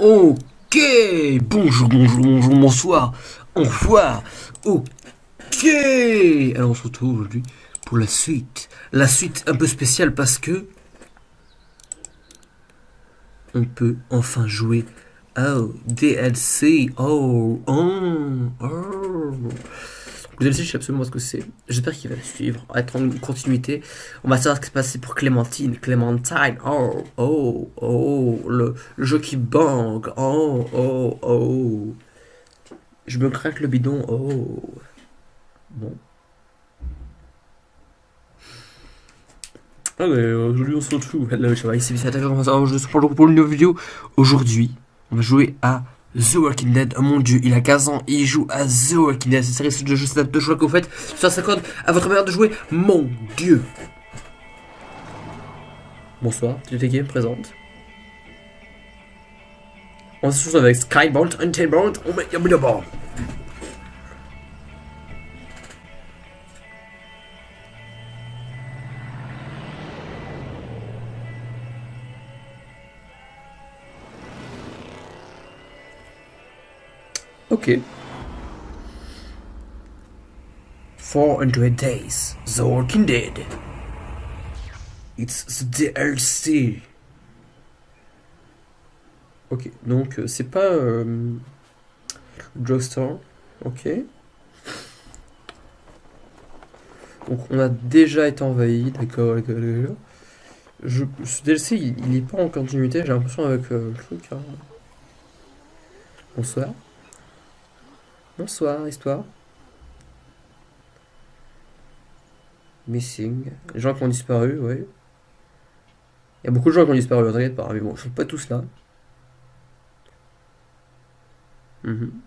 Ok, bonjour, bonjour, bonjour, bonsoir, au revoir, ok. Alors on se retrouve aujourd'hui pour la suite. La suite un peu spéciale parce que on peut enfin jouer au DLC. Oh, oh, oh. Le DLC, je sais absolument ce que c'est. J'espère qu'il va suivre, être en continuité. On va savoir ce qui se passe pour Clémentine. Clémentine, oh, oh, oh, le, jeu qui bang, oh, oh, oh. Je me craque le bidon, oh. Bon. Ah mais aujourd'hui on se retrouve. Hello, ça va, ici Je suis pour une nouvelle vidéo. Aujourd'hui, on va jouer à The Walking Dead, oh mon dieu, il a 15 ans, il joue à The Walking Dead, c'est série de jeux, c'est de choix que vous faites, ça s'accorde à votre manière de jouer, mon dieu. Bonsoir, TTK présente. On se retrouve avec Skybound, Untamed, on met Ok. 400 days. The Walking Dead. It's the DLC. Ok, donc euh, c'est pas euh, drugstore. Ok. Donc on a déjà été envahi, d'accord, Je, ce DLC il, est pas en continuité, j'ai l'impression avec euh, le truc. Hein. Bonsoir. Bonsoir, histoire. Missing. Les gens qui ont disparu, oui. Il y a beaucoup de gens qui ont disparu, t'inquiète pas, mais bon, ils sont pas tous là. Mhm.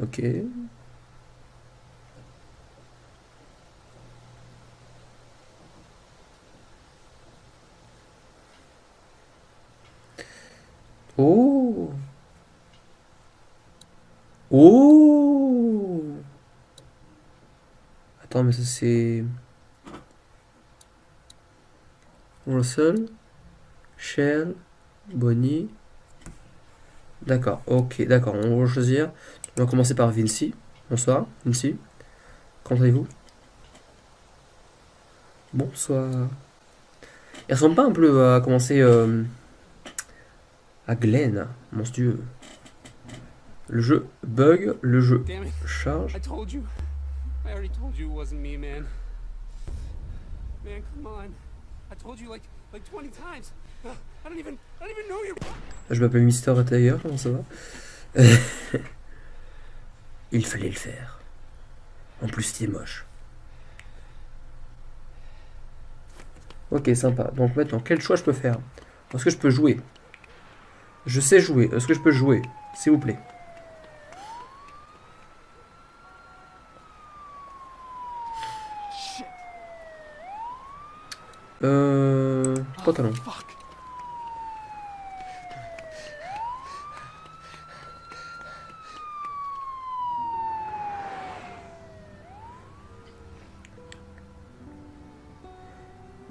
Ok. Oh Oh Attends, mais ça c'est... Russell, Shell, Bonnie. D'accord, ok, d'accord, on va choisir. On va commencer par Vinci. Bonsoir, Vinci. Comment allez-vous? Bonsoir. Il ressemble pas un peu à commencer... Euh, à Glenn, mon dieu. Le jeu bug, le jeu charge. Je m'appelle Mister Tiger, comment ça va? Il fallait le faire. En plus, il est moche. Ok, sympa. Donc maintenant, quel choix je peux faire? Est-ce que je peux jouer je sais jouer. Est-ce que je peux jouer S'il vous plaît? Euh... Pantalon.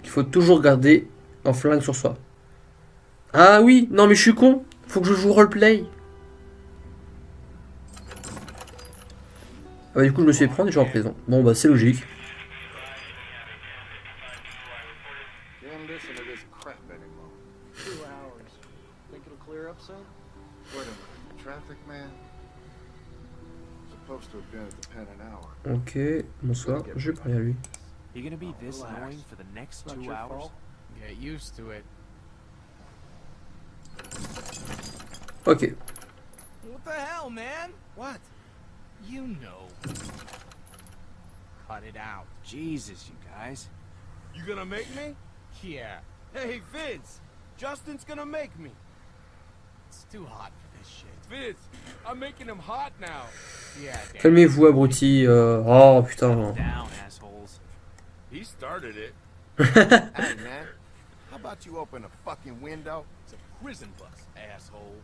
Il faut toujours garder un flingue sur soi. Ah oui, non mais je suis con. Faut que je joue roleplay. Ah bah du coup je me suis fait prendre et je suis en prison. Bon bah c'est logique. Ok, bonsoir, je vais parler à lui. Ok. What the hell, man? What? You know. Cut it out. Jesus, you guys. You gonna make me? Yeah. Hey, Vince! Justin's gonna make me. It's too hot for this shit. Vince, I'm making him hot now. Yeah, Calmez-vous, abruti. Euh... Oh, putain. Down, assholes. He started it. hey, man. How about you open a fucking window? It's a prison bus, asshole.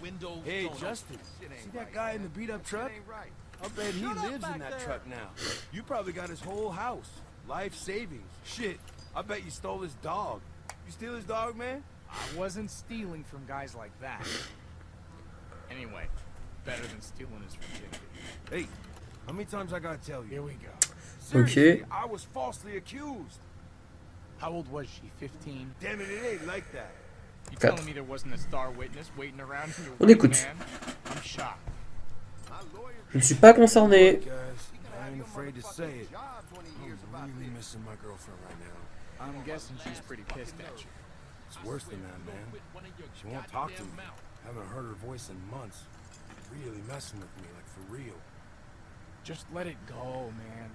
Windows. Hey, Justin, see that right, guy man. in the beat-up truck? Right. I bet he lives in that there. truck now. You probably got his whole house. Life savings. Shit, I bet you stole his dog. You steal his dog, man? I wasn't stealing from guys like that. Anyway, better than stealing his virginity. Hey, how many times I gotta tell you? Here we go. Seriously, I was falsely accused. How old was she? 15? Damn it, it ain't like that. You Quatre. telling me there wasn't a star witness waiting around in your On right écoute. Je ne suis pas concerné. Guys, I ain't afraid to say it. I'm really missing my girlfriend right now. I'm guessing she's pretty pissed at you. It's worse than that, man. She won't talk to me. Haven't heard her voice in months. Really messing with me, like for real. Just let it go, man.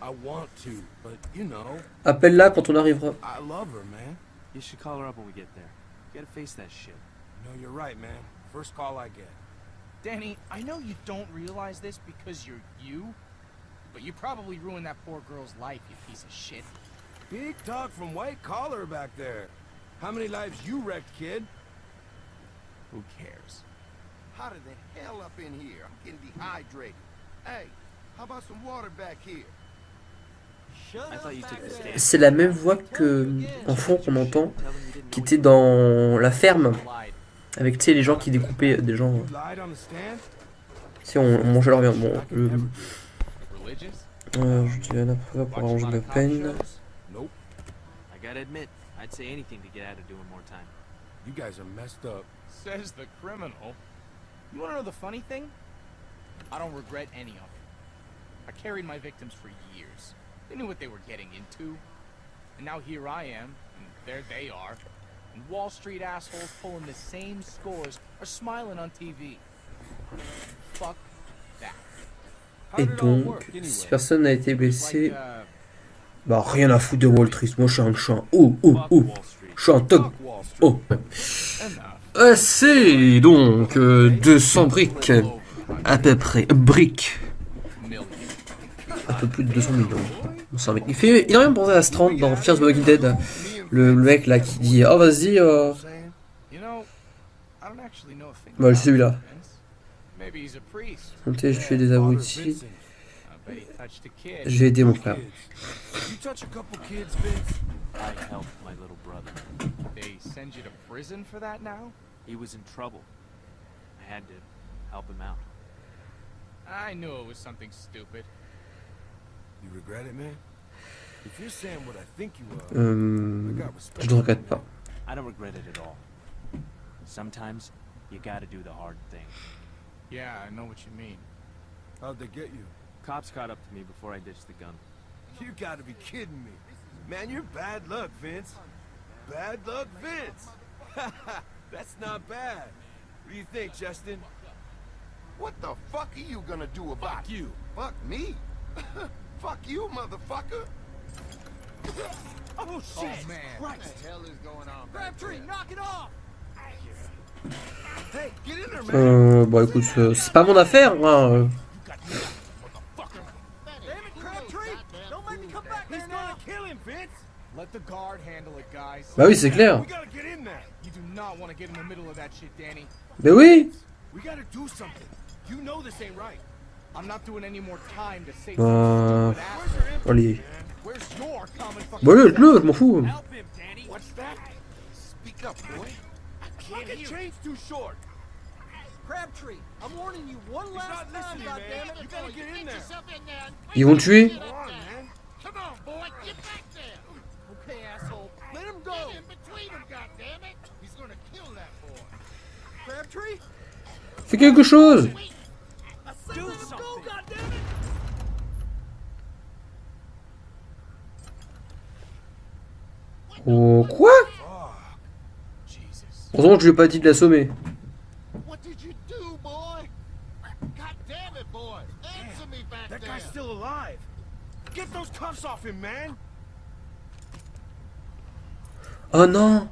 I want to, but you know, Appelle-la quand on arrivera. I love her, man. You should call her up when we get there. You gotta face that shit. No, you're right, man. First call I get. Danny, I know you don't realize this because you're you, but you probably ruined that poor girl's life, you piece of shit. Big talk from White Collar back there. How many lives you wrecked, kid? Who cares? Hotter than hell up in here. I'm getting dehydrated. Hey, how about some water back here? C'est la même voix que en fond qu'on entend, qui était dans la ferme, avec tu sais les gens qui découpaient des gens. You lied on on, mangeait leur viande. Bon, je, euh, je dirais la preuve pour arranger ma peine. Nope. I gotta admit, I'd say anything to get out of doing more time. You guys are messed up. Says the criminal. You wanna know the funny thing? I don't regret any of it. I carried my victims for years. They knew what they were getting into. And now here I am, and there they are. And Wall Street assholes pulling the same scores are smiling on TV. Fuck that. Et donc, si personne n'a été blessé, uh, bah rien à foutre de Wall Street. Moi je suis un, je suis un oh oh oh, je suis un top. Oh. enough. Assez donc euh, 200 briques à peu près briques, un peu plus de 200 millions. 200 briques. Il fait il a rien pensé à Strand dans Fear the Walking Dead. Le, le mec là qui dit oh vas-y euh, Bah, about celui-là. Je fais des Father abrutis. Vincent. I bet he touched a kid. Je vais aider mon frère. Kids. You touch a couple kids, Vince? I helped my little brother. They send you to prison for that now? He was in trouble. I had to help him out. I knew it was something stupid. Euh, got respect. je ne regrette pas. I don't regret it at all. Sometimes you gotta do the hard thing. Yeah, I know what you mean. How'd they get you? Cops caught up to me before I ditched the gun. You gotta be kidding me. Man, you're bad luck, Vince. Bad luck, Vince. That's not bad. What do you think, Justin? What the fuck are you gonna do about Fuck you. Fuck me? fuck you, motherfucker. Oh, Oh man. What the hell is going on Crabtree, knock it off! Hey, get in there, man. Euh, bon écoute, euh, c'est pas mon affaire. Hein. Damn it, Crabtree! Don't make me come back He's gonna kill him, Vince! Let the guard handle it, guys. Bah oui, c'est clair. We gotta get in there. You do not want to get in the middle of that shit, Danny. Mais oui. We gotta do something. You know this ain't right. I'm not doing any more time to say Euh, Allez. Bon, le, le, je m'en fous. Him, Danny. What's that? Speak up, boy. Fucking chain's too short. Crabtree, I'm warning you one He's last not time, listening, man. goddammit. You gotta get in there. Ils vont le tuer Come on, man. Come on, boy, get back there. Okay, asshole, let him go. Get in between them, goddammit. He's gonna kill that boy. Crabtree, Fais quelque chose. I said let him go, goddammit. Oh quoi? Heureusement que je lui ai pas dit de l'assommer. What did you do, boy? God damn it, boy. Answer me back That there. guy's still alive. Get those cuffs off him, man. Oh non.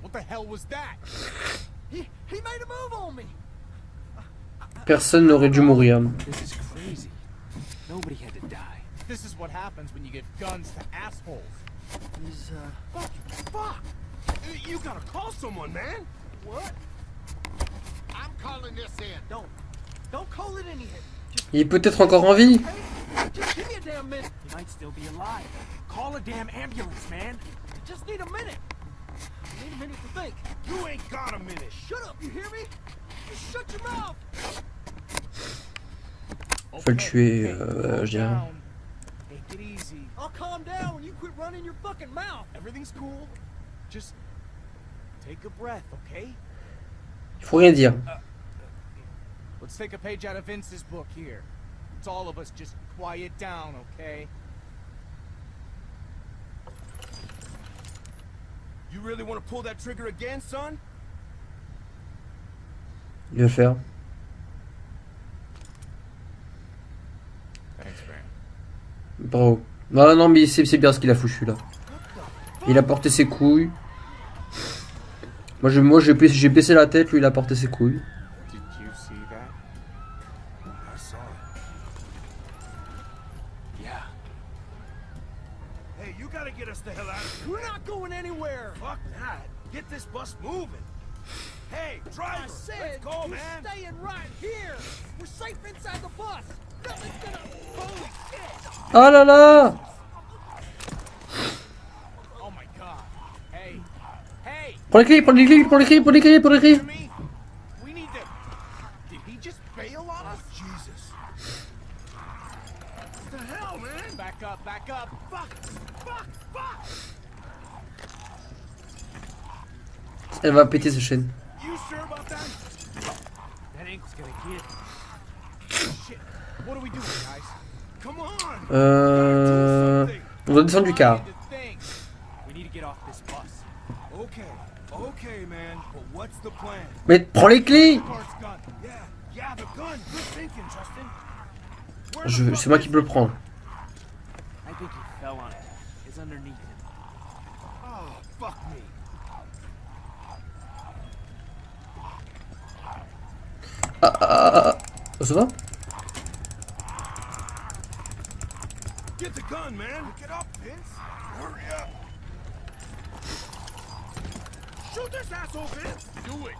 What the hell was that? He, he made a move on me. Personne n'aurait dû mourir. This is crazy. Nobody had to die. This is what happens when you give guns to assholes. He's, uh, Fuck. You gotta call someone, man. what? I'm calling this in. Don't, don't call it in here. Just, Il est peut-être encore en vie. hey, just give me a damn minute. might still be alive. Call a damn ambulance, man. Just need a minute. I need a minute to think. You ain't got a minute. Shut up, you hear me? Just shut your mouth. Faut le tuer, euh, je dirais. Down. Take it easy. I'll calm down when you quit running your fucking mouth. Everything's cool. Just take a breath, okay? Il faut rien dire. Uh, let's take a page out of Vince's book here. It's all of us just quiet down, okay? You really want to pull that trigger again, son? Il va faire. Thanks, man. Bravo. Non, non, mais c'est c'est bien ce qu'il a foutu là. Il a porté ses couilles. Moi, je- moi j'ai baissé, j'ai la tête, lui il a porté ses couilles. Did you see that? I saw it. Yeah. Hey, you gotta get us the hell out of here. We're not going anywhere. Fuck that. Get this bus moving. Hey, driver, let's go, you're man. staying right here. We're safe inside the bus. Oh là là! Prends les clés, prends les clés, prends les clés, prends les clés, prends les clés To me? We need to. Did he just bail on us? Jesus. What the hell, man? Back up, back up. Fuck! Fuck! Fuck! Elle va péter sa chaîne. You sure about that? That ankle's gonna get. Shit. What do we do, guys? Come on. Euh... On doit descendre du car. Mais prends les clés C'est moi qui peux le prendre. I think he fell on it. It's underneath him. Oh, fuck me. Ça va Get the gun, man. Pick it up, Vince. Hurry up. Shoot this asshole, Vince. Do it.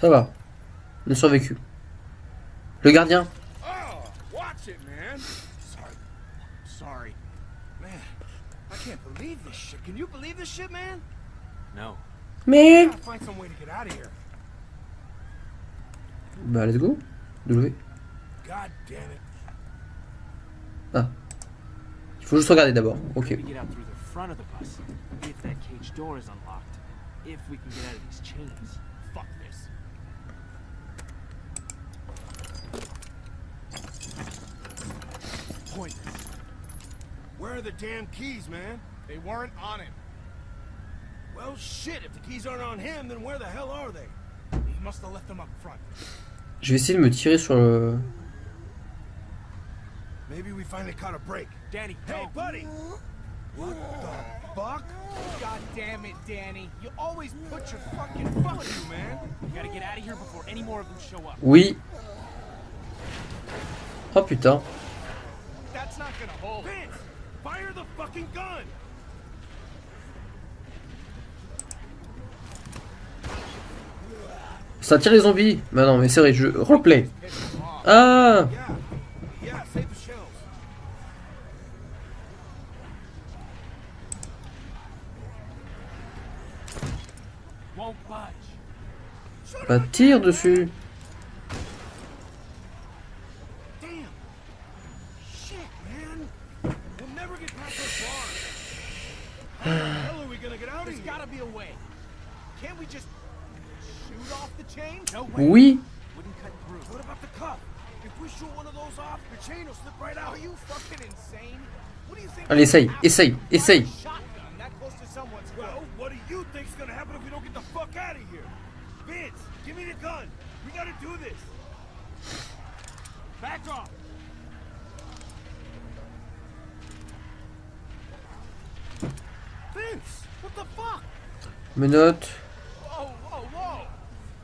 Ça va. On a survécu. Le gardien Oh, watch it, man. Sorry. Sorry. Man, I can't believe this shit. Can you believe this shit, man? No. Mais... Gotta find some way to get out of here. Bah let's go. W. It. Il faut juste regarder d'abord. Ok. Where are the damn keys, man? They weren't on him. Well, shit. If the keys aren't on him, then where the hell are they? He must have left them up front. Je vais essayer de me tirer sur le... Maybe we finally caught a break. Danny, Hey, buddy. What the fuck? God damn it, Danny. You always put your fucking fuck you, man. We gotta get out of here before any more of them show up. Oui. Oh putain. That's not gonna hold. Vince, fire the fucking gun. Ça tire les zombies. Bah non mais c'est vrai, je... Off. Ah. Bah tire dessus. Damn. Shit, man. We'll never get past those bars. How the hell are we gonna get out of There's here? gotta be a way. Can't we just shoot off the chain? No way. Oui. Wouldn't cut through. What about the cuff? If we shoot one of those off, the chain will slip right out. Are you fucking insane? What do you think? Allez, essaye, essaye, essaye. Shotgun that close to someone's Well, what do you think's gonna happen if we don't get the fuck out of here? Vince, give me the gun. We gotta do this. Back off. Vince, what the fuck? Menottes.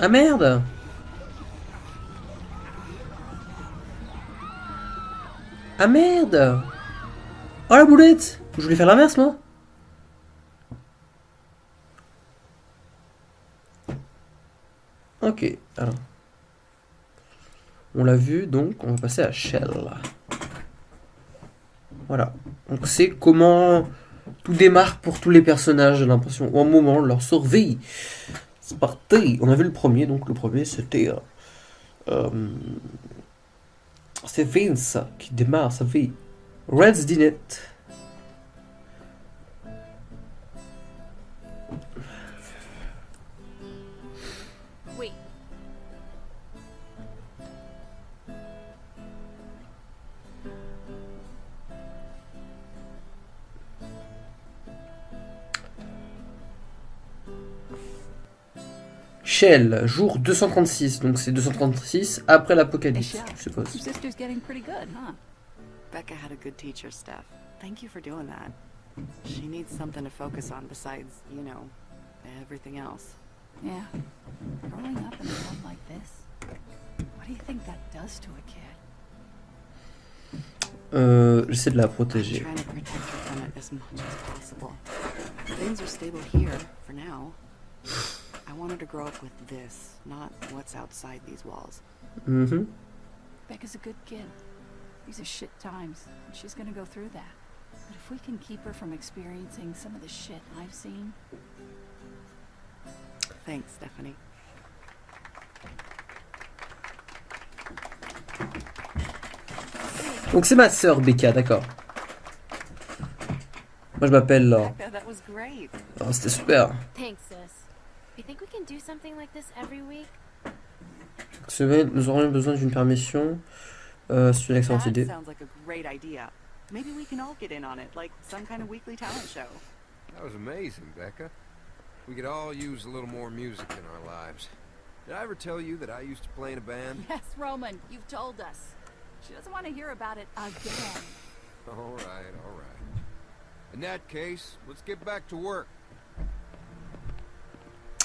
Ah! Merde Ah merde Oh la boulette Je voulais faire l'inverse moi Ok, alors. On l'a vu, donc on va passer à Shell. Voilà. Donc c'est comment tout démarre pour tous les personnages, j'ai l'impression. Ou un moment, leur survie. C'est parti. On a vu le premier, donc le premier c'était... Euh, euh, c'est Vince qui démarre sa vie. Red's Dinette. Shell, jour 236, donc c'est 236 après l'apocalypse, je suppose. Your sister's getting pretty good, huh? Becca had a good teacher, Steph. Thank you for doing that. She needs something to focus on besides, you know, everything else. Yeah. Growing up in a world like this, what do you think that does to a kid? Euh, j'essaie de la protéger. trying to protect her from it as much as possible. Things are stable here, for now. I wanted to grow up with this, not what's outside these walls. Mm-hmm. Becca's a good kid. These are shit times, and she's gonna go through that. But if we can keep her from experiencing some of the shit I've seen, Thanks, Stephanie. Donc c'est ma sœur Becca, d'accord. Moi je m'appelle Laure. Becca, that was great. Oh, C'était super. Thanks, sis. You think we can do something like this every week? Cette semaine, nous aurions besoin d'une permission. Euh, c'est une excellente That sounds like a great idea. Maybe we can all get in on it, like some kind of weekly talent show. That was amazing, Becca. We could all use a little more music in our lives. Did I ever tell you that I used to play in a band? yes, Roman, you've told us. She doesn't want to hear about it again. All right, all right. In that case, let's get back to work.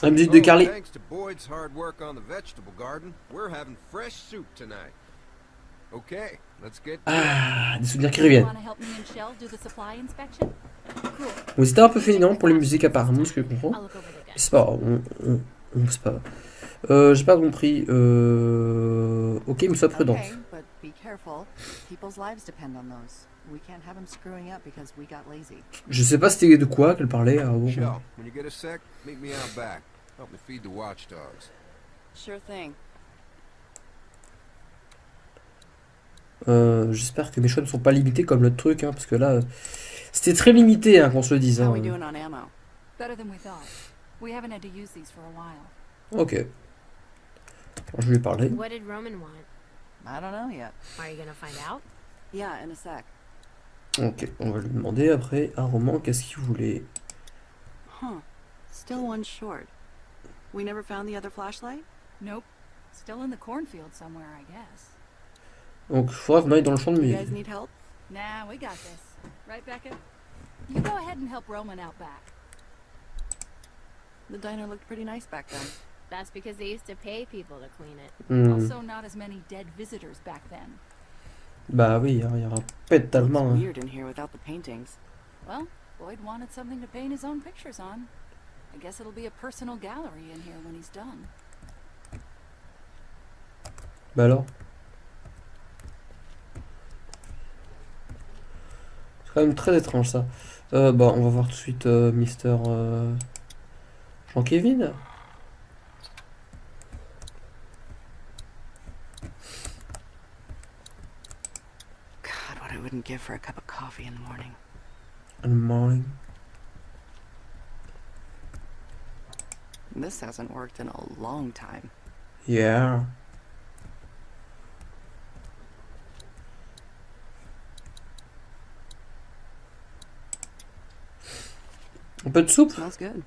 La musique de Carly. Thanks to Boyd's hard work on the vegetable garden, we're having fresh soup tonight. Okay, let's get to it. Ah, des souvenirs qui reviennent. Bon, c'était un peu féminin pour les musiques apparemment, ce que je comprends. I'll look over the desk. C'est pas on, on, on- c'est pas. Euh, j'ai pas compris. Euh... Ok, mais sois prudente. On. Je sais pas c'était de quoi qu'elle parlait. Ah, bon. Help me feed the watchdogs. Sure thing. Euh, J'espère que mes choix ne sont pas limités comme l'autre truc, hein, parce que là, c'était très limité, hein, qu'on se le dise. How hein. we doing on ammo? Better than we thought. We haven't had to use these for a while. Ok. Alors, je lui ai parlé. What did Roman want? I don't know yet. Are you gonna find out? Yeah, in a sec. Ok, on va lui demander après un roman qu'est-ce qu'il voulait. Huh. Still one short. We never found the other flashlight? Nope. Still in the cornfield somewhere, I guess. Donc, il faudra qu'on aille dans le champ de You guys need help? Nah, we got this. Right, Becca? You go ahead and help Roman out back. The diner looked pretty nice back then. That's because they used to pay people to clean it. Hmm. Also, not as many dead visitors back then. Bah oui, hein, il y aura pas tellement. hein. weird in here without the paintings. Well, Boyd wanted something to paint his own pictures on. I guess it'll be a personal gallery in here when he's done. Bah alors C'est quand même très étrange ça. Euh, bah, on va voir tout de suite euh, Mister euh, Jean-Kévin. God, what I wouldn't give for a cup of coffee in the morning. Good morning. This hasn't worked in a long time. Yeah. De soupe Smells good.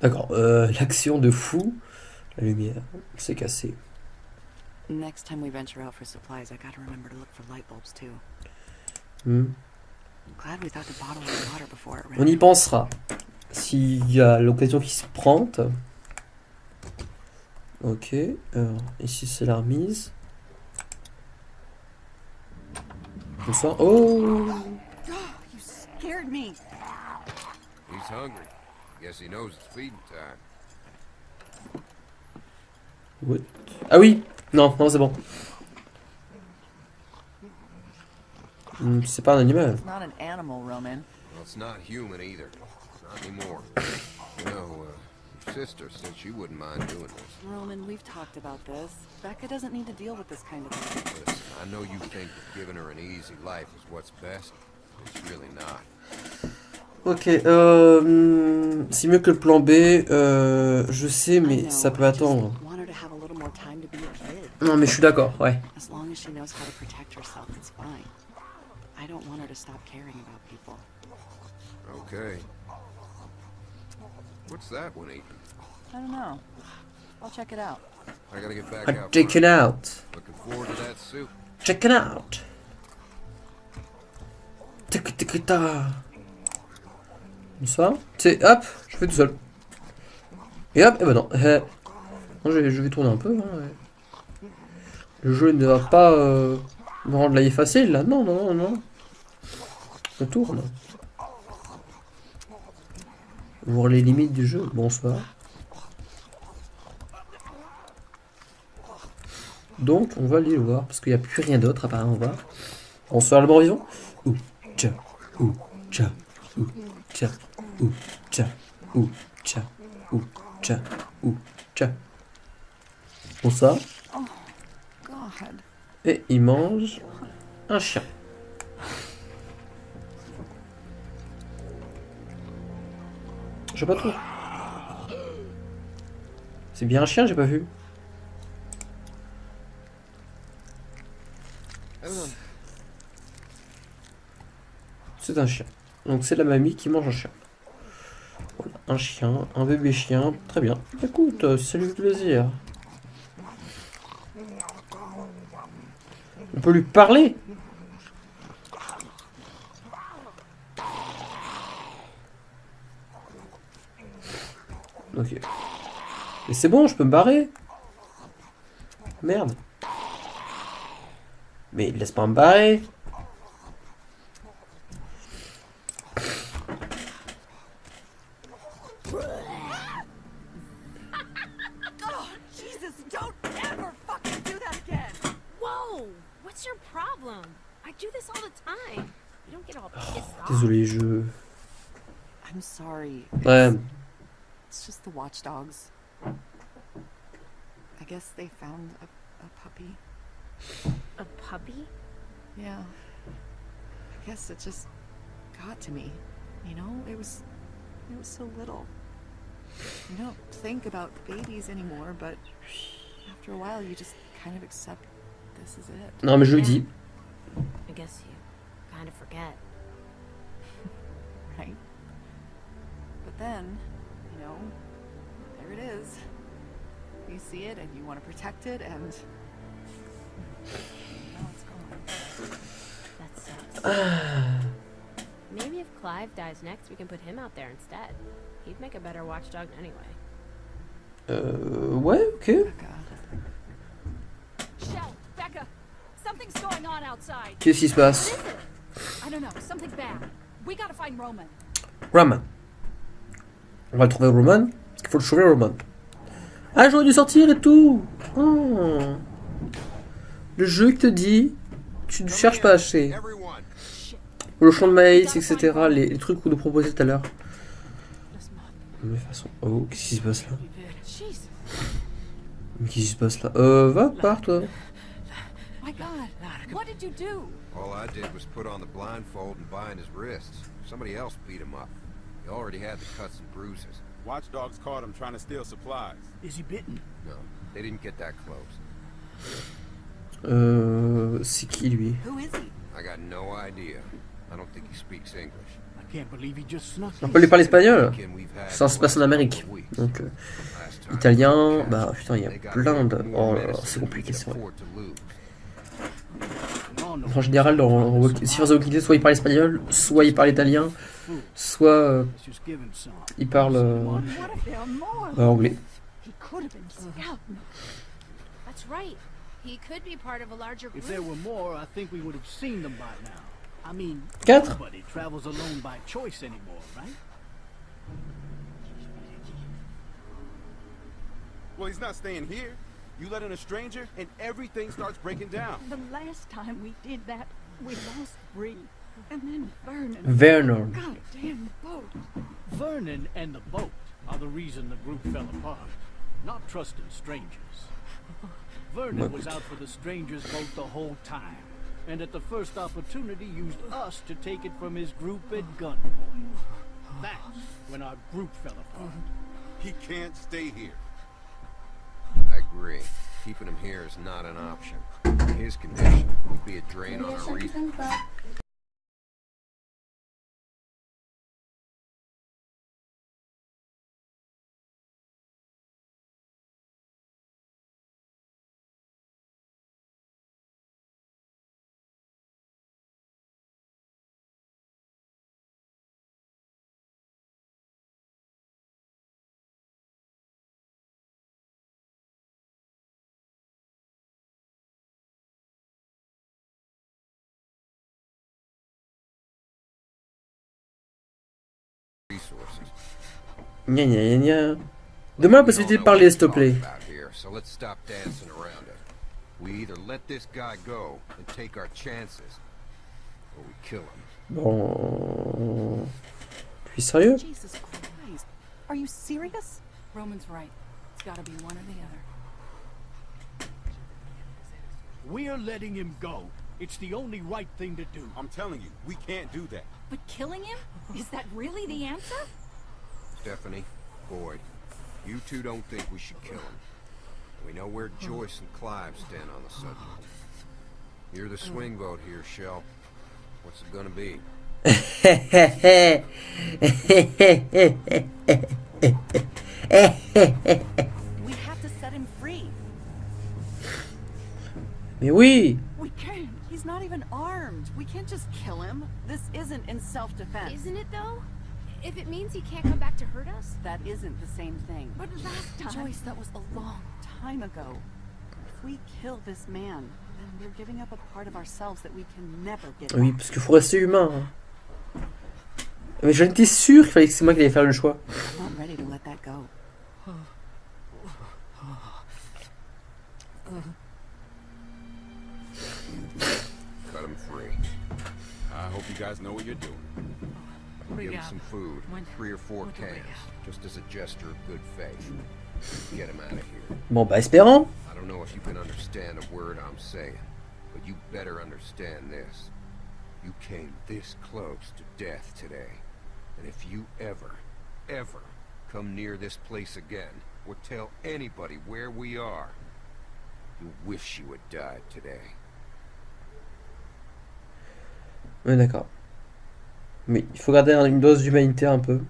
D'accord. Euh, L'action de fou. La lumière. C'est cassé. Next time we venture out for supplies, I gotta remember to look for light bulbs too. Hmm. On y pensera. S'il y a l'occasion qui se prend. Ok. Alors, ici c'est la remise. Bonsoir. Oh You scared me. He's hungry. Guess he knows it's feeding time. What? Ah oui Non, non, c'est bon. Hmm, C'est pas un animal. It's not an animal, Roman. Well, it's not human either. Not anymore. You know, uh, your sister said she wouldn't mind doing this. Roman, we've talked about this. Becca doesn't need to deal with this kind of thing. Listen, I know you think that giving her an easy life is what's best. It's really not. Ok, euh, c'est mieux que le plan B. Euh, je sais, mais ça peut attendre. Non, mais je suis d'accord, ouais. I don't want her to stop caring about people. Okay. What's that one eating? I don't know. I'll check it out. I gotta get back Ah, out. check it out. Looking forward to that soup. Check it out. Tic tic ta. Bonsoir. C'est hop, je fais tout seul. Et hop, et ben non. Eh. Non, je, vais, je vais tourner un peu. hein, ouais. Le jeu ne va pas euh, me rendre la vie facile là. Non, non, non, non. On tourne. Voir les limites du jeu. Bonsoir. Donc, on va aller le voir, parce qu'il n'y a plus rien d'autre apparemment. On va. Bonsoir le bon vivant. Ouh, tcha, ouh, tcha, ouh, tcha, ouh, tcha, ouh, tcha, ouh, tcha, ouh, tcha. Bonsoir. God. Et il mange un chien. Je sais pas trop. C'est bien un chien, j'ai pas vu. C'est un chien. Donc c'est la mamie qui mange un chien. Un chien, un bébé chien, très bien. Écoute, euh, fait plaisir. On peut lui parler Ok. Mais c'est bon, je peux me barrer. Merde. Mais laisse pas me barrer. Oh, Jesus, don't ever fucking do that again! Whoa! What's your problem? I do this all the time. You don't get all pissed off. Désolé, je... I'm sorry. Ouais, It's just the watchdogs. I guess they found a, a puppy. A puppy? Yeah. I guess it just got to me. You know, it was it was so little. You don't think about babies anymore, but after a while you just kind of accept this is it. non mais je le dis. I guess you kind of forget. Right? But then, you know, there it is. You see it and you want to protect it, and now it's gone. That sucks. Maybe if Clive dies next, we can put him out there instead. He'd make a better watchdog anyway. Uh, ouais, ok. Becca. Shell, Becca, something's going on outside. Qu'est-ce qui se passe What is? I don't know. Something bad. Roman. Roman. On va le trouver Roman. Il faut le sauver Roman. Ah, j'aurais dû sortir et tout. Oh. Le jeu qui te dit, tu ne cherches pas assez. Le champ de maïs, etc. Les, les trucs qu'on nous proposait tout à l'heure. Mais de toute façon, oh, qu'est-ce qui se passe là? Mais qu'est-ce qui se passe là? Euh, va, pars toi. All I did was put on the blindfold and bind his wrists. Somebody else beat him up. He already had the cuts and bruises. Watchdogs caught him trying to steal supplies. Is he bitten? No, they didn't get that close. Euh, c'est qui lui? Who is he? I got no idea. I don't think he speaks English. I can't believe he just snuck On peut lui parler espagnol? Ça se passe en Amérique. Donc, euh, italien, bah putain, il y a plein de... Oh là là, medicine c'est compliqué, c'est vrai. En général, dans si dans Walking Dead, soit il parle espagnol, soit il parle italien, soit euh, il parle euh, euh, anglais. Quatre? nobody travels alone by choice anymore, right? Well, he's not staying here. You let in a stranger, and everything starts breaking down. The last time we did that, we lost Bree. And then Vernon. Werner. Oh, goddamn boat. Vernon and the boat are the reason the group fell apart. Not trusting strangers. Vernon was out for the strangers' boat the whole time. And at the first opportunity used us to take it from his group at gunpoint. That's when our group fell apart. He can't stay here. Agree. Keeping him here is not an option. His condition would be a drain on our reason. Gna gna gna gna. Donne-moi la possibilité de parler, s'il te plaît. About here, so let's stop dancing around it. We either let this guy go and take our chances, or we kill him. Bon. Puis sérieux? Jesus Christ. Are you serious? Roman's right. It's gotta be one or the other. We're letting him go. It's the only right thing to do. I'm telling you, we can't do that. But killing him? Is that really the answer? Stephanie, Boyd, you two don't think we should kill him. We know where hmm. Joyce and Clive stand on the subject. You're the hmm. swing vote here, Shell. What's it gonna be? We have to set him free. Mais oui We can't. He's not even armed. We can't just kill him. This isn't in self-defense. Isn't it though? If it means he can't come back to hurt us? That isn't the same thing. But last time... Joyce, that was a long time ago. If we kill this man, then we're giving up a part of ourselves that we can never get Oui, back. parce qu'il faut rester humain. hein. Mais j'en étais sûr qu'il fallait que c'est moi qui allais faire le choix. I'm not ready to let that go. You guys know what you're doing. Give him some food, When- three or four what cans, have? just as a gesture of good faith. Get him out of here. Bon, bah espérant. I don't know if you can understand a word I'm saying, but you better understand this. You came this close to death today. And if you ever, ever come near this place again, or tell anybody where we are, you'll wish you had died today. Ouais, d'accord. Mais il faut garder une dose d'humanité un peu.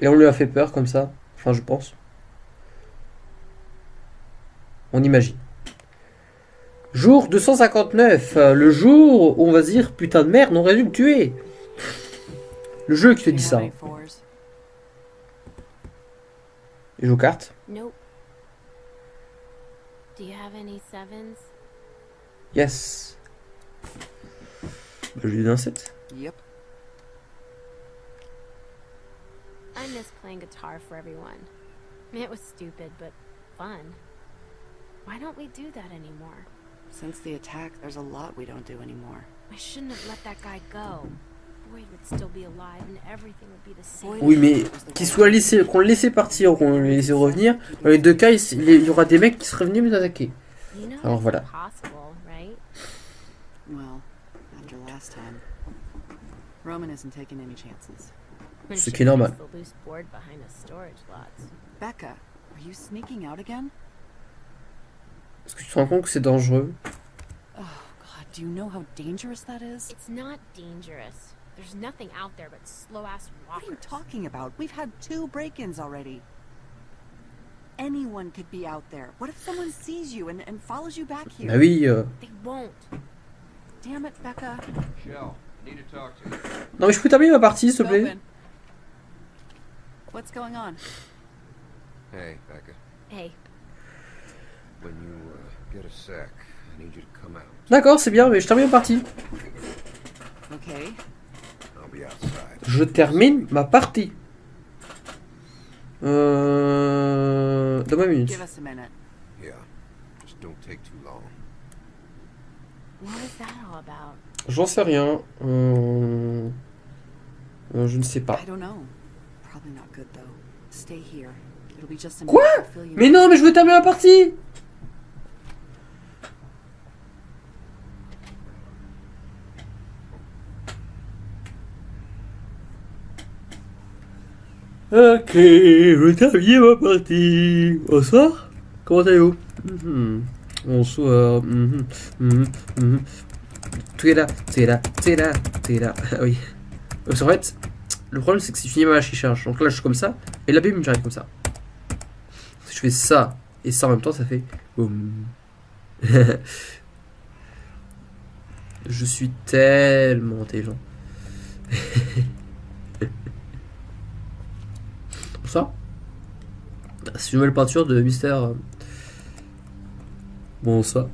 Et on lui a fait peur comme ça. Enfin, je pense. On imagine. Jour 259. euh, Le jour où on va dire putain de merde, on aurait dû le tuer. Le jeu qui te dit ça. Il joue aux cartes. Nope. Do you have any sevens? Yes. Bah, je lui donne un 7. Yep. I miss playing guitar for everyone. It was stupid, but fun. Why don't we do that anymore? Since the attack, there's a lot we don't do anymore. I shouldn't have let that guy go. Boyd would still be alive and everything would be the same. Oui, mais qu'il soit laissé, qu'on le laissait partir ou qu'on le laissait revenir, dans les deux cas, il, il y aura des mecs qui seraient venus nous attaquer. Alors voilà. Impossible, right? Well, after last time, Roman isn't taking any chances. When Ce she qui est normal. leaves The loose board behind the storage lots. Becca, are you sneaking out again? Est-ce que tu te rends compte que c'est dangereux Oh, God, do you know how dangerous that is? It's not dangerous. There's nothing out there but slow ass What are you walkers. talking about? We've had two break-ins already. anyone could be out there. What if someone sees you and, and follows you back here? Bah oui. euh. They won't. Non mais je peux terminer ma partie s'il te plaît. Open. What's going on? Hey, Becca. Hey, When you uh, get a sec, I need you to come out. D'accord, c'est bien, mais je termine ma partie. Okay. I'll be outside. Je termine ma partie. Euh... Donne-moi une minute. Give us a minute. Yeah. Just don't take too long. what was that all about? J'en sais rien. Euh... euh, je ne sais pas. I don't know. Probably not good though. Stay here. It'll be just a Quoi? Mais non, mais je veux terminer la partie Ok, je veux terminer ma partie. Bonsoir, comment allez-vous? Mhm, mhm, mhm. Tu es là, tu es là, tu es là, tu es là. Oui. Parce qu'en fait, le problème c'est que je finis ma machine charge, donc là je suis comme ça, et la bim j'arrive comme ça. Si je fais ça et ça en même temps, ça fait je suis tellement intelligent. ça C'est une nouvelle peinture de Mystère. Bon, ça.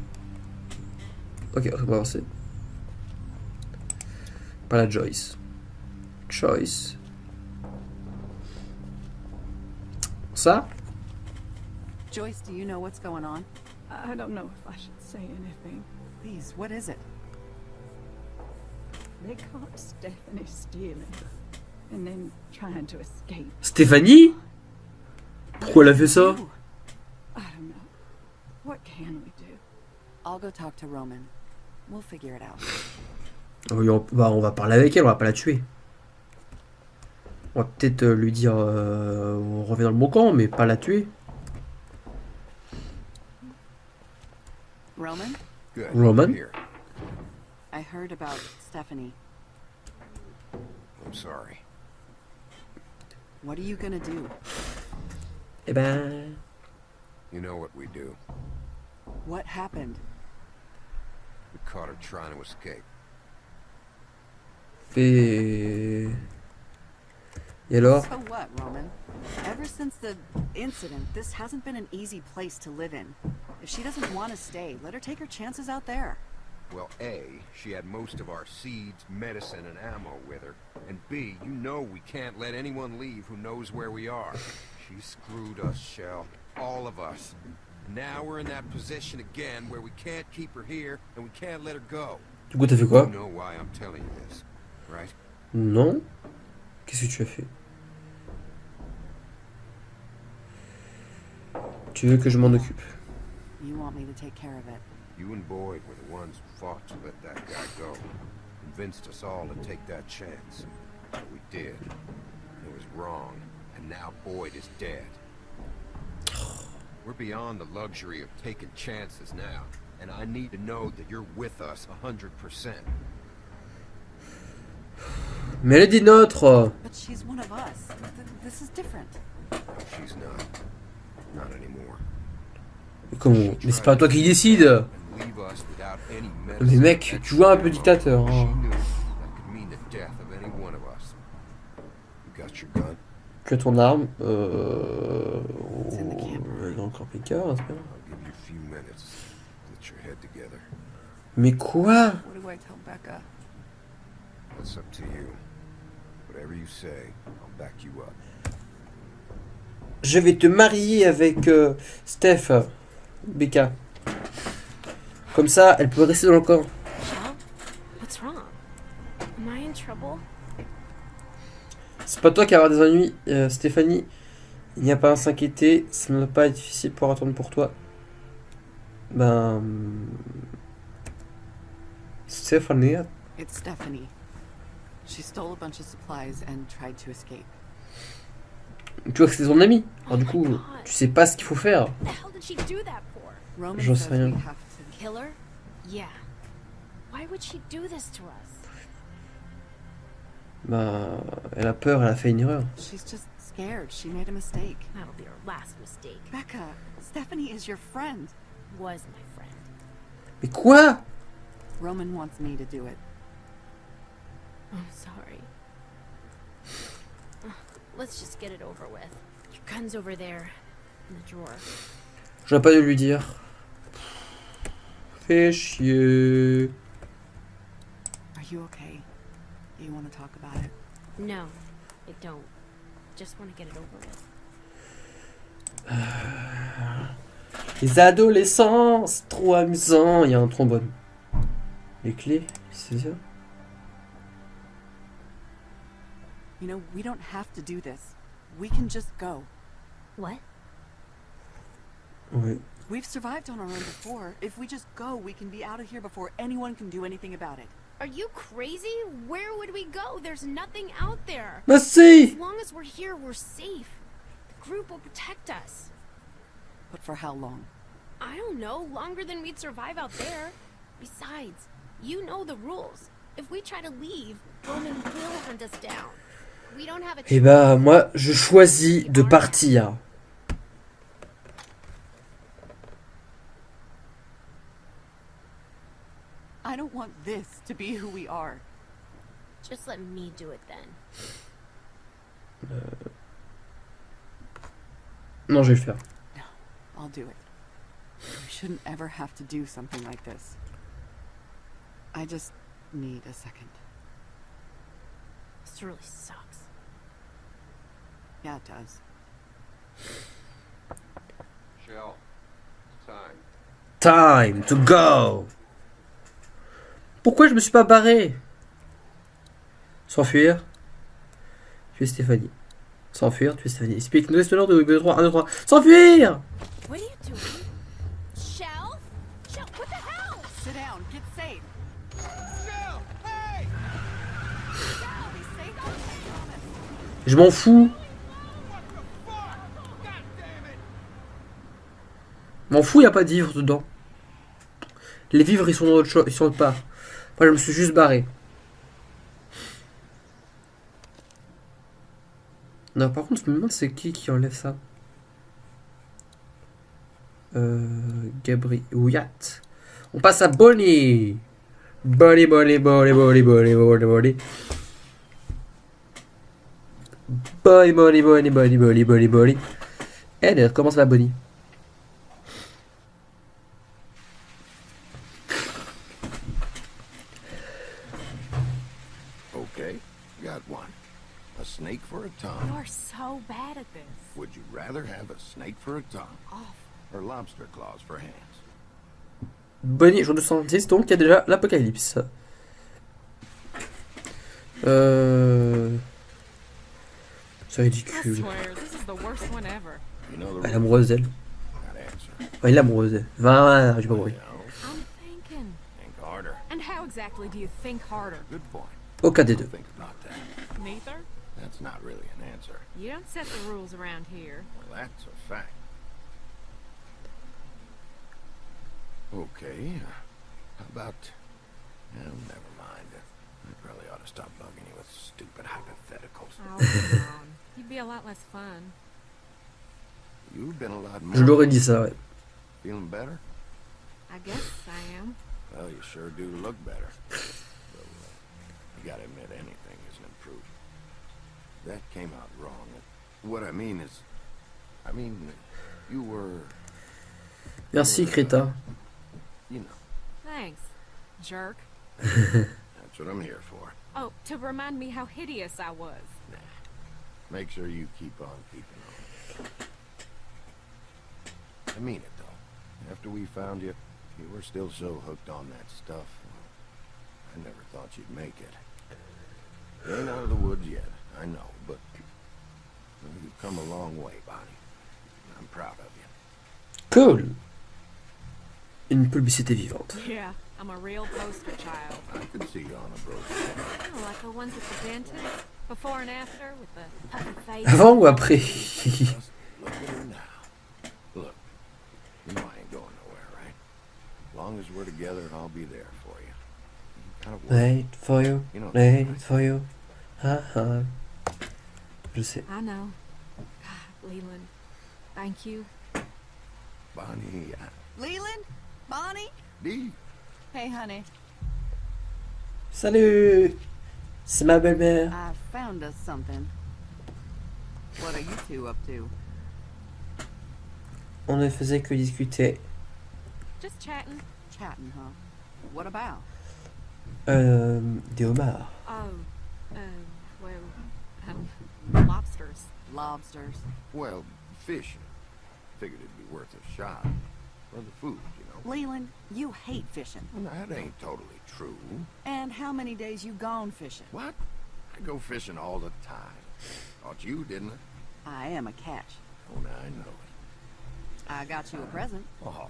Ok, on va avancer. Pas la Joyce. Choice. Ça Joyce, do you know what's going on? I don't know if I should say anything. Please, what is it? They caught Stephanie stealing and then trying to escape. Stéphanie Pourquoi elle a fait ça? I don't know. What can we do? I'll go talk to Roman. We'll figure it out. On, bah, on va parler avec elle, on va pas la tuer. On va peut-être euh, lui dire euh, on revient dans le bon camp, mais pas la tuer. Roman, Good. Roman? I heard about Stephanie. I'm sorry. What are you gonna do? Eh ben. You know what we do. What happened? We caught her trying to escape. Et. Et alors So what, Roman? Ever since the incident, this hasn't been an easy place to live in. If she doesn't want to stay, let her take her chances out there. Well, A, she had most of our seeds, medicine, and ammo with her. And B, you know we can't let anyone leave who knows where we are. She screwed us, Shell. All of us. Now we're in that position again where we can't keep her here and we can't let her go. Du coup, t'as fait quoi You know why I'm telling you this, right? Non. Qu'est-ce que tu as fait Tu veux que je m'en occupe You want me to take care of it. You and Boyd were the ones who fought to let that guy go. Convinced us all to take that chance. But we did. It was wrong. And now Boyd is dead. We're beyond the luxury of taking chances now. And I need to know that you're with us a 100%. Mais elle est des nôtres But she's one of us. Th- this is different. She's not. Not anymore. Mais Comment Mais c'est pas toi qui décide Mais mec, tu joues un peu dictateur. Hein. Tu as ton arme. Euh... It's in the camera. Dans le camping-car, c'est bien. I'll give you a few minutes to get your head together. Mais quoi? What do I tell Becca? That's up to you. Whatever you say, I'll back you up. Je vais te marier avec euh, Steph, Becca. Comme ça, elle peut rester dans le camp. Shell? What's wrong? Am I in trouble? C'est pas toi qui vas avoir des ennuis, euh, Stéphanie. Il n'y a pas à s'inquiéter, ça ne va pas être difficile pour attendre pour toi. Ben. Stéphanie, It's Stephanie. She stole a bunch of supplies and tried to escape. tu vois que c'est son ami. Alors du Oh coup, my God. tu sais pas ce qu'il faut faire. J'en sais rien. we have to. Kill her? Yeah. Why would she do this to us? Ben, elle a peur, elle a fait une erreur. She's just scared. She made a mistake. That'll be her last mistake. Becca, Stephanie is your friend. Was my friend. Mais quoi Roman wants me to do it. I'm sorry. Let's just get it over with. Your gun's over there. In the drawer. J'aurais pas dû lui dire. Fais chier. Are you okay? You want to talk about it? No, I don't. Just want to get it over with. Les adolescents, c'est trop amusant. Il y a un trombone. Les clés, c'est ça You know, we don't have to do this. We can just go. What? Oui. We've survived on our own before. If we just go, we can be out of here before anyone can do anything about it. Are you crazy? Where would we go? There's nothing out there. Let's see. As long as we're here, we're safe. The group will protect us. But for how long? I don't know, longer than we'd survive out there. Besides, you know the rules. If we try to leave, Roman will hunt us down. We don't have a Eh bah moi, je choisis de partir. I don't want this to be who we are. Just let me do it then. Uh, non, je vais le faire. I'll do it. We shouldn't ever have to do something like this. I just need a second. This really sucks. Yeah, it does. Shell, time. Time to go Pourquoi je me suis pas barré? S'enfuir. Tuer Stéphanie. S'enfuir, tuer Stéphanie. Explique nous l'ordre de 3, 1, 2, 3. S'enfuir. Je m'en fous. M'en fous, y a pas de vivres dedans. Les vivres, ils sont dans autre chose, ils sont autre part. Moi, je me suis juste barré. Non, par contre, je me demande c'est qui qui enlève ça. Euh, Gabriel. On passe à Bonnie. Bonnie, Bonnie, Bonnie, Bonnie, Bonnie, Bonnie, Bonnie. Bonnie, Bonnie, Bonnie, Bonnie, Bonnie, Bonnie, Bonnie. Eh, comment ça va, Bonnie Okay, got one. A snake for a tongue. You're so bad at this. Would you rather have a snake for a tongue? Or lobster claws for hands? Bonnie, jour 206, donc il y a déjà l'apocalypse. Euh... C'est ridicule. Elle est amoureuse d'elle. Enfin, il est amoureuse d'elle. Va, j'ai pas compris. You know, I'm thinking. think harder. And how exactly do you think harder? Good point. Aucun des deux. Neither? That's not really an answer. You don't set the rules around here. Well, that's a fact. Okay. How about... Well, never mind. I probably ought to stop bugging you with stupid hypotheticals. Oh, come on. You'd be a lot less fun. You've been a lot more... Je l'aurais dit ça, ouais. Feeling better? I guess I am. Well, you sure do look better. Though, uh, you gotta admit anything is an improvement. That came out wrong. What I mean is... I mean, you were... Merci, crétin. You know, Thanks, jerk. that's what I'm here for. Oh, to remind me how hideous I was. Make sure you keep on keeping on. I mean it, though. After we found you, you were still so hooked on that stuff. I never thought you'd make it. You ain't out of the woods yet, I know, but you've come a long way, Bonnie. I'm proud of you. Cool. Une publicité vivante. Yeah, I'm a real poster child. I can see you on a brochure. Oh, like the ones at the dentist. Before and after with the Puppy face. Avant ou après look at her now. Look, you know I ain't going nowhere, right? As long as we're together, I'll be there for you. You kind of worry. Wait for you, You wait for you. Ah, ah. Je sais. I know. Leland. Thank you. Bonnie, uh, Leland? Bonnie? Dee, Hey, honey. Salut C'est ma belle-mère. I found us something. What are you two up to? On ne faisait que discuter. Just chatting. Chatting, huh? What about? Euh, des homards. Oh, uh, well, um, lobsters. Lobsters. well, fish. Figured it'd be worth a shot. For the food, you know. Leland, you hate fishing. Well, that ain't totally true. And how many days you gone fishing? What? I go fishing all the time. Thought you didn't I? I am a catch. Oh, now I know it. I got you a present. Oh,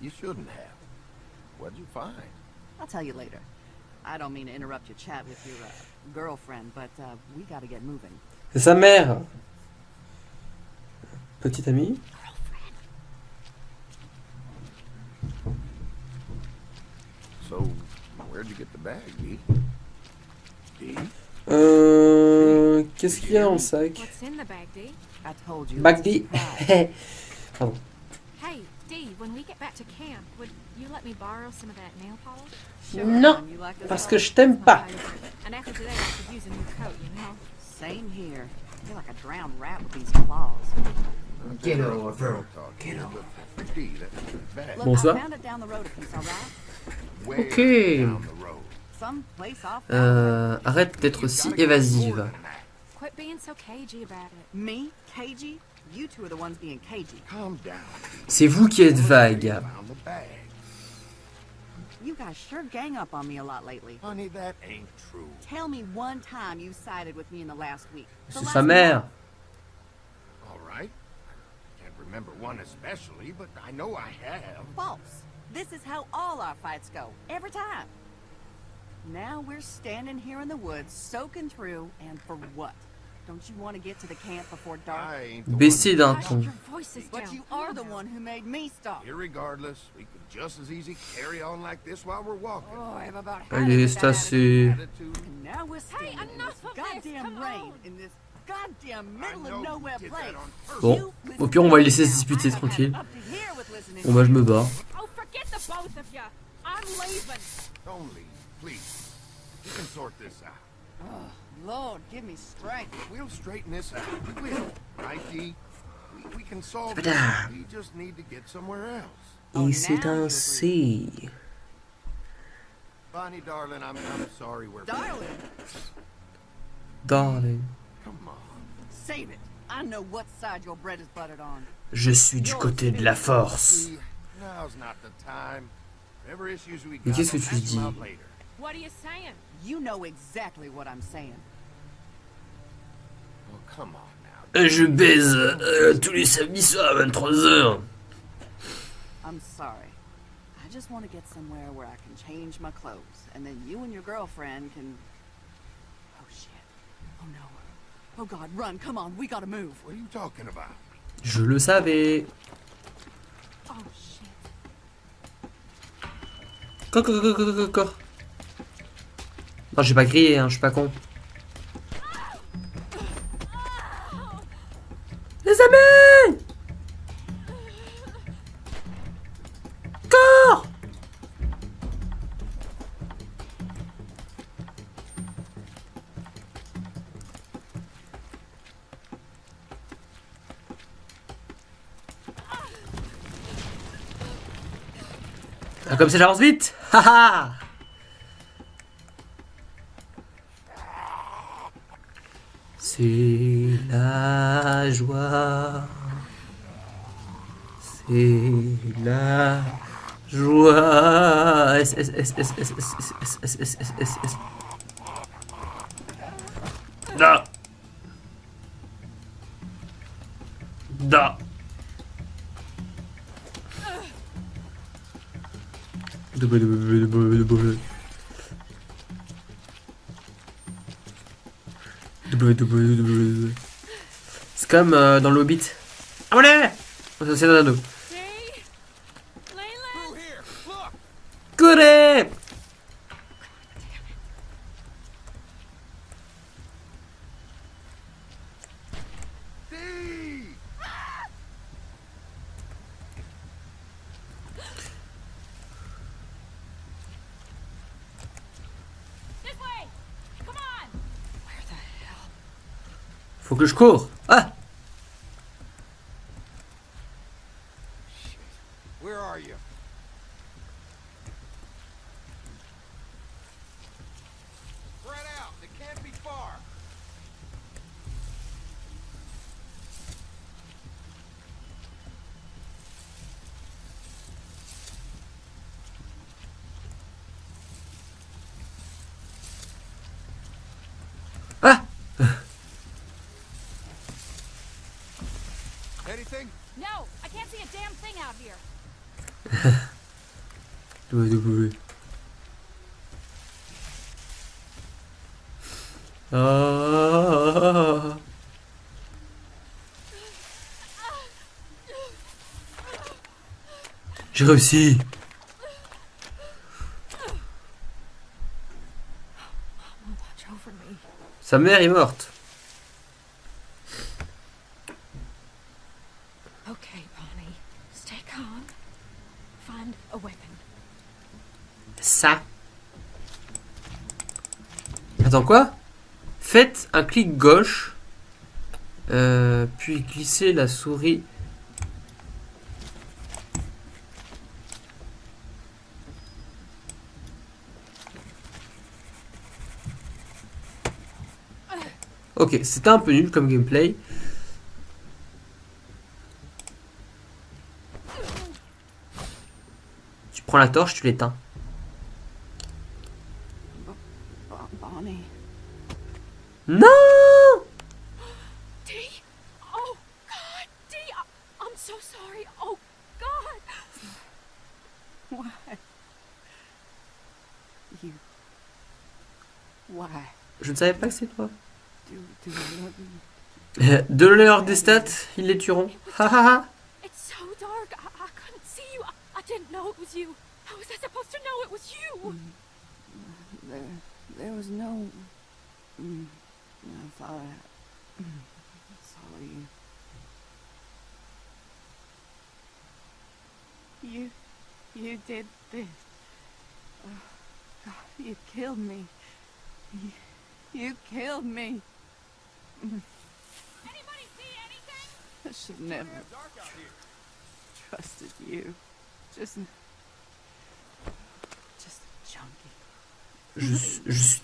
you shouldn't have. What'd you find? I'll tell you later. I don't mean to interrupt your chat with your uh, girlfriend, but uh, we gotta get moving. C'est sa mère Petite amie so, where'd you get the bag, Dee? Dee? Euh... Qu'est-ce qu'il y a en sac? Bag Dee Pardon. Hey, Dee, when we get back to camp, would you let me borrow some of that nail polish? Non, parce que je t'aime pas. Same here. I feel like a drowned rat with these claws. Get. Get. Bon ça? Ok. Euh, arrête d'être si évasive. C'est vous qui êtes vague. Guys sure gang up on me a lot lately. Honey, that ain't true. Tell me one time you sided with me in the last week. The C'est last sa mère. All right. Can't remember one especially, but I know I have. False. This is how all our fights go. Every time. Now we're standing here in the woods, soaking through, and for what? Baissez d'un ton. Allez, c'est assez. Bon, au pire, on va laisser se disputer tranquille. Bon, bah, je me bats. Lord, give me strength. We'll straighten this out. We will. Right, Dee? We, we can solve this. Tada. We just need to get somewhere else. Oh, Et c'est now you ainsi. Bonnie, darling, I'm, I'm sorry we're... Darling, Darling. Come on. save it. I know what side your bread is buttered on. Je suis du côté de la force. Now's not the time. Whatever issues we Mais got, later. What are you saying? You know exactly what I'm saying. Oh, come on now. Euh, Je baise euh, tous les samedis soirs à 23h. I'm sorry. I just want to get somewhere where I can change my clothes, and then you and your girlfriend can. Oh shit. Oh no. Oh god, run, come on, we gotta move. What are you talking about? Je le savais. Oh, shit. Quoi, quoi, quoi, quoi, quoi, quoi. Non, j'ai pas crié, hein, je suis pas con. Comme ça j'avance vite Haha C'est la joie. C'est la joie. C'est comme euh, dans le Hobbit. Ah voilà C'est un anneau. Dee? Leland? Through here. Look. Courez Dee! Faut que je cours. Ah Where are you? Spread out. It can't be far. Ah Anything? No, I can't see a damn thing out here. W. Ah. J'ai réussi. Sa mère est morte. Okay, Bonnie. Stay calm. Find a weapon. Ça. Attends quoi Faites un clic gauche, euh, puis glissez la souris. Ok, c'était un peu nul comme gameplay. Tu prends la torche, tu l'éteins. Bon- Bonnie. Non Dee! Oh, God! Dee! I- I'm so sorry. Oh, God! Why? You. Why? Je ne savais pas que c'est toi. De leur des stats, ils les tueront. Ha ha ha. It's so dark. I, I couldn't see you. I, I didn't know it was you. How was I supposed to know it was you? There, there was no. Mm, I thought I mm, saw you. You, you did this. Oh, God, you killed me. You, you killed me. Anybody see anything? I should never trusted you. Just, just a junkie. Je, suis- je suis tellement désolé. To me. I. God, I'm so sorry. So. I can't. Oh, God, God! Maybe you fuck up again. Take him.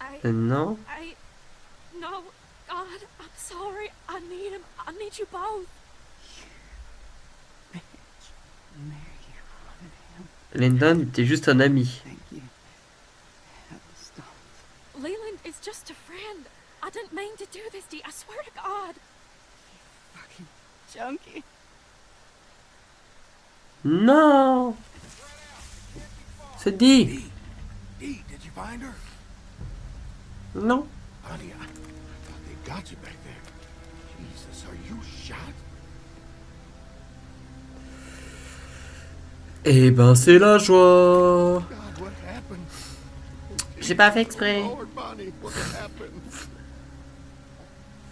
I. Euh, Non. I. No, God, I'm sorry. I need him. I need you both. Lyndon était juste un ami. Thank you. Have the stones. Leland is just a friend. I didn't mean to do this, Dee. I swear to God. Fucking junkie. Non C'est dit Dee, did you find her? Non. Honey, I, I thought they got you back there. Jesus, are you shot? Eh ben c'est la joie God, what happened? J'ai pas fait exprès. Lord, Bonnie, what happened?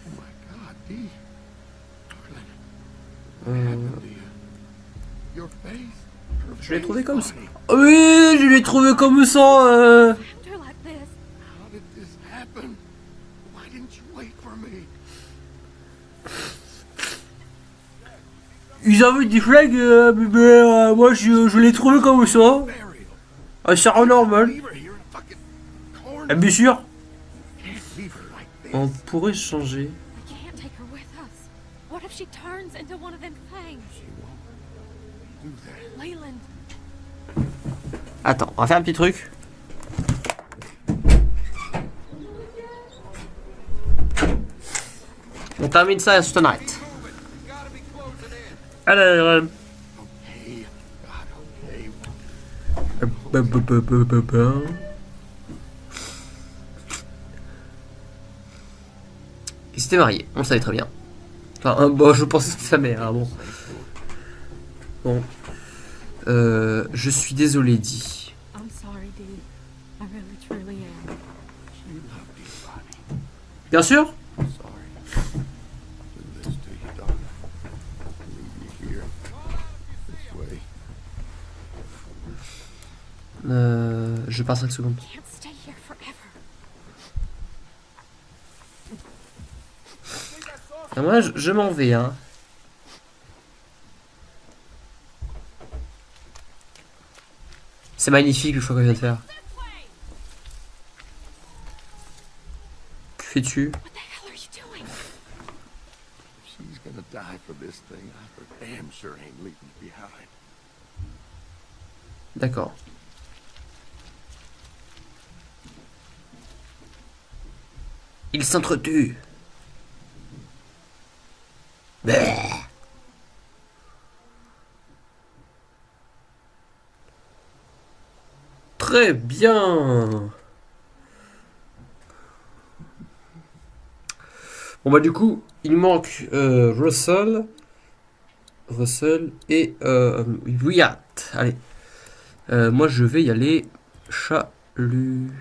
Oh my God, Dee. Darling, what Euh, you? Your face? Je l'ai trouvé comme ça. Oui, je l'ai trouvé comme ça. euh. Found her like this. How did this happen? Why didn't you wait for me? Ils avaient des flags, euh, mais euh, moi je, je l'ai trouvé comme ça. Ah, c'est normal. Ah, bien sûr. On pourrait changer. If she turns into one of them things? She won't do that. Leland, Attends, on va faire un petit truc. On termine ça tonight. Allez, euh, Hey, God, okay. ba- ba- ba- ba- ba- ba. Il s'était marié, on le savait très bien. Enfin, bon, je pense que c'est sa mère, hein, bon. Euh, je suis désolé, Dee. Bien sûr euh, Je pars 5 secondes. Moi, je, je m'en vais, hein. C'est magnifique le choix qu'on vient de faire. Que fais-tu? What the hell are you doing? She's gonna die for this thing. I for damn sure ain't leaving it behind. D'accord. Il s'entretue. Bleh. Très bien. Bon bah du coup, il manque euh, Russell, Russell et euh, Wyatt. Allez. Euh, moi je vais y aller chalut.